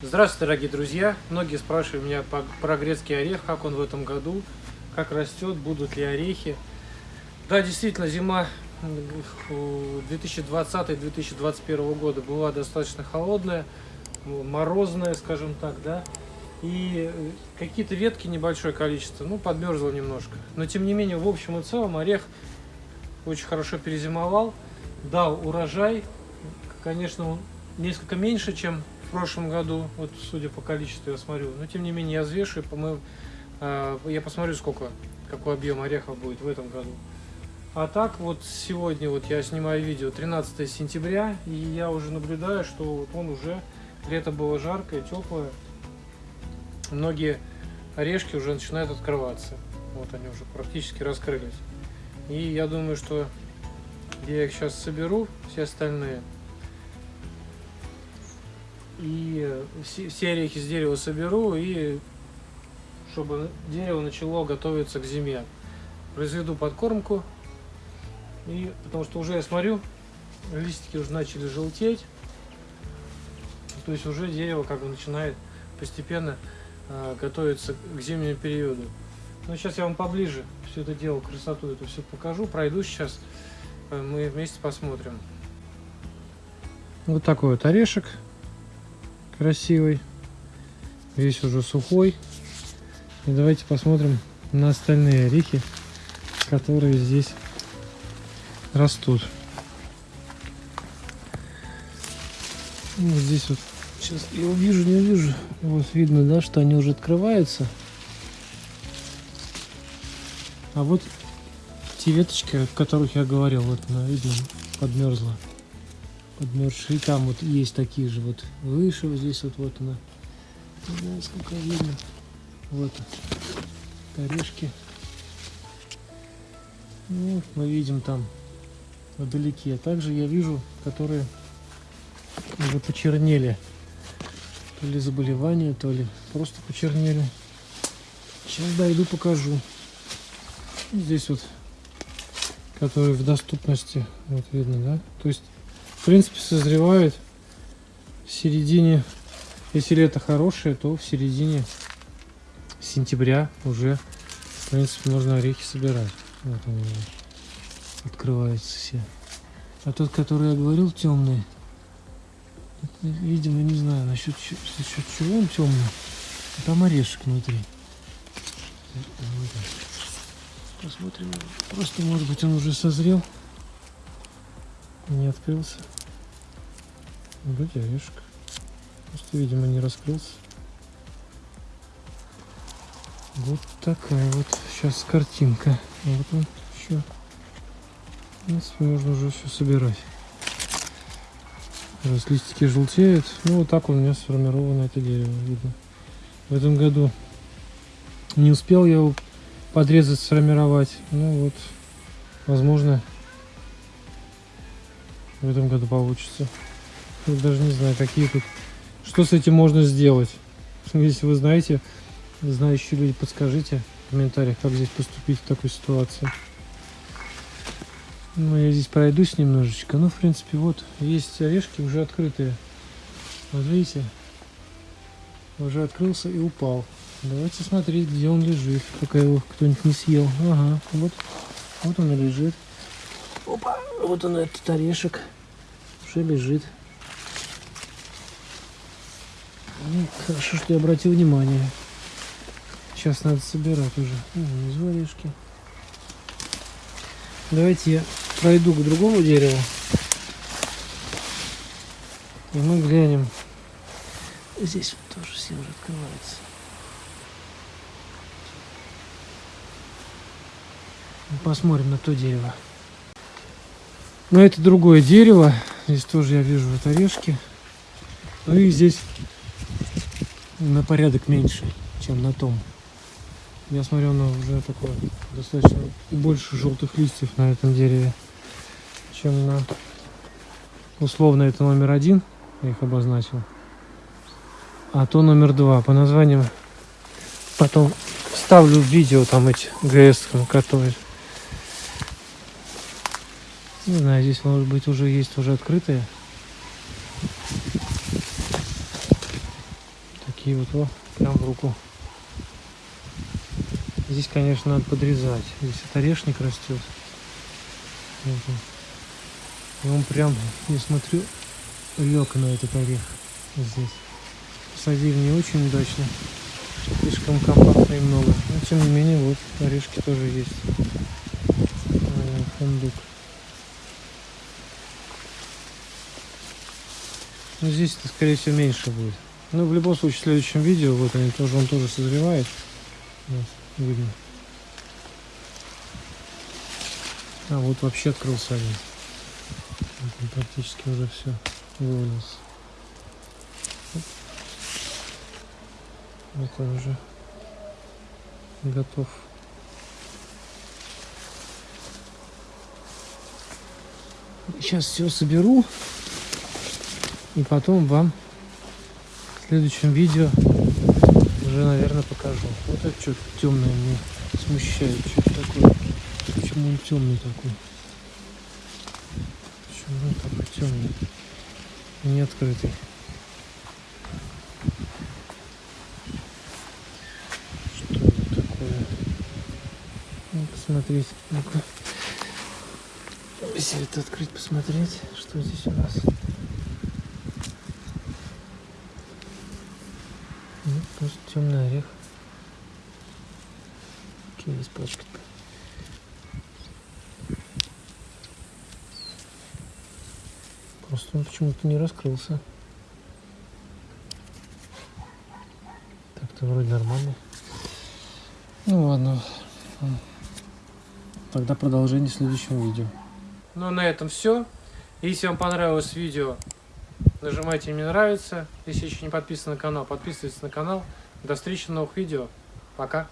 Здравствуйте, дорогие друзья! Многие спрашивают меня про грецкий орех, как он в этом году, как растет, будут ли орехи. Да, действительно, зима м, 2020-2021 года была достаточно холодная, морозная, скажем так, да. И э, какие-то ветки небольшое количество, ну, подмерзло немножко. Но, тем не менее, в общем и целом, орех очень хорошо перезимовал, дал урожай. Конечно, он несколько меньше, чем в прошлом году, вот судя по количеству я смотрю. Но тем не менее я взвешиваю, по э, я посмотрю, сколько, какой объем орехов будет в этом году. А так вот сегодня вот я снимаю видео 13 сентября, и я уже наблюдаю, что вот он уже, лето было жаркое, теплое. Многие орешки уже начинают открываться. Вот они уже практически раскрылись. И я думаю, что я их сейчас соберу, все остальные, и все, орехи с дерева соберу, и чтобы дерево начало готовиться к зиме. Произведу подкормку, и потому что уже я смотрю, листики уже начали желтеть, то есть уже дерево как бы начинает постепенно э, готовиться к зимнему периоду. Но сейчас я вам поближе все это дело, красоту эту все покажу, пройду сейчас, э, мы вместе посмотрим. Вот такой вот орешек красивый. Весь уже сухой. И давайте посмотрим на остальные орехи, которые здесь растут. Вот здесь вот, сейчас я увижу, не увижу. Вот видно, да, что они уже открываются. А вот те веточки, о которых я говорил, вот она, видно, подмерзла подмерзшие. И там вот есть такие же вот выше, вот здесь вот, вот она. Не знаю, сколько видно. Вот орешки. Ну, мы видим там вдалеке. А также я вижу, которые уже почернели. То ли заболевание, то ли просто почернели. Сейчас дойду, покажу. Здесь вот, которые в доступности, вот видно, да? То есть принципе, созревает в середине, если лето хорошее, то в середине сентября уже, в принципе, можно орехи собирать. Вот они открываются все. А тот, который я говорил, темный, видимо, не знаю, насчет, насчет чего он темный. Там орешек внутри. Посмотрим. Просто, может быть, он уже созрел не открылся. Вроде орешек. Просто, видимо, не раскрылся. Вот такая вот сейчас картинка. Вот он еще. В принципе, можно уже все собирать. Раз листики желтеют. Ну, вот так у меня сформировано это дерево, видно. В этом году не успел я его подрезать, сформировать. Ну вот, возможно, в этом году получится. Я даже не знаю, какие тут... Что с этим можно сделать? Если вы знаете, знающие люди, подскажите в комментариях, как здесь поступить в такой ситуации. Ну, я здесь пройдусь немножечко. Ну, в принципе, вот, есть орешки уже открытые. Вот видите? Уже открылся и упал. Давайте смотреть, где он лежит, пока его кто-нибудь не съел. Ага, вот, вот он и лежит. Опа, вот он этот орешек уже лежит. Ну, хорошо, что я обратил внимание. Сейчас надо собирать уже. Внизу орешки. Давайте я пройду к другому дереву. И мы глянем. Здесь вот тоже уже открывается. Посмотрим на то дерево. Но это другое дерево. Здесь тоже я вижу вот орешки. Ну и здесь на порядок меньше, чем на том. Я смотрю, оно уже такое достаточно больше желтых листьев на этом дереве, чем на условно это номер один, я их обозначил. А то номер два. По названиям потом ставлю в видео там эти ГС, которые не знаю, здесь может быть уже есть уже открытые. Такие вот, о, прям в руку. Здесь, конечно, надо подрезать. Здесь вот орешник растет. И он прям, я смотрю, лег на этот орех здесь. Посадили не очень удачно. Слишком компактно и много. Но тем не менее, вот орешки тоже есть. Фундук. Ну здесь это скорее всего меньше будет. Ну в любом случае в следующем видео вот они тоже он тоже созревает. Вот, видно. А вот вообще открылся один. Вот он практически уже все вывалился. Вот он уже готов. Сейчас все соберу и потом вам в следующем видео уже, наверное, покажу. Вот это что-то темное мне смущает. Что такое? Почему он темный такой? Почему он такой темный? Не открытый. Что это такое? Ну, посмотреть. Ну-ка. Это открыть, посмотреть, что здесь у нас. Ну, просто темный орех. Какие испачкать-то? Просто он почему-то не раскрылся. Так-то вроде нормально. Ну ладно. Тогда продолжение в следующем видео. Ну на этом все. Если вам понравилось видео, нажимайте мне нравится. Если еще не подписаны на канал, подписывайтесь на канал. До встречи в новых видео. Пока.